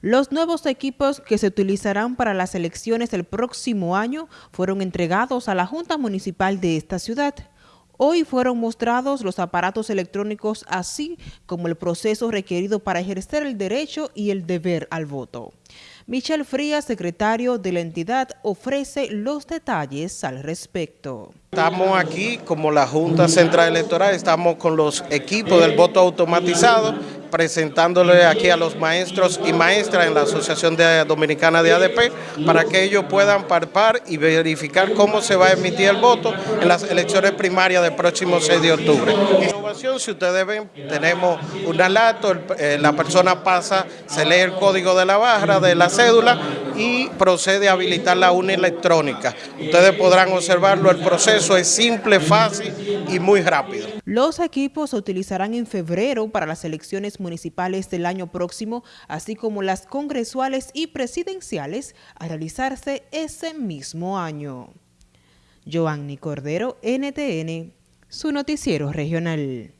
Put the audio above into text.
Los nuevos equipos que se utilizarán para las elecciones del próximo año fueron entregados a la Junta Municipal de esta ciudad. Hoy fueron mostrados los aparatos electrónicos así como el proceso requerido para ejercer el derecho y el deber al voto. Michel Frías, secretario de la entidad, ofrece los detalles al respecto. Estamos aquí como la Junta Central Electoral, estamos con los equipos del voto automatizado presentándole aquí a los maestros y maestras en la Asociación Dominicana de ADP para que ellos puedan parpar y verificar cómo se va a emitir el voto en las elecciones primarias del próximo 6 de octubre. Innovación, si ustedes ven, tenemos una lato, eh, la persona pasa, se lee el código de la barra, de la cédula y procede a habilitar la urna electrónica. Ustedes podrán observarlo, el proceso es simple, fácil y muy rápido. Los equipos se utilizarán en febrero para las elecciones municipales del año próximo, así como las congresuales y presidenciales a realizarse ese mismo año. Joanny Cordero, NTN, su noticiero regional.